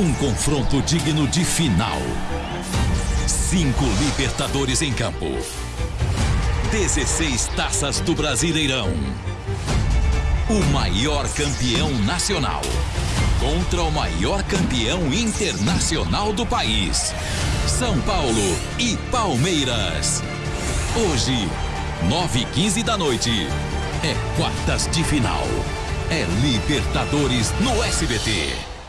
Um confronto digno de final. Cinco Libertadores em campo. 16 taças do Brasileirão. O maior campeão nacional contra o maior campeão internacional do país. São Paulo e Palmeiras. Hoje, 9 e 15 da noite. É quartas de final. É Libertadores no SBT.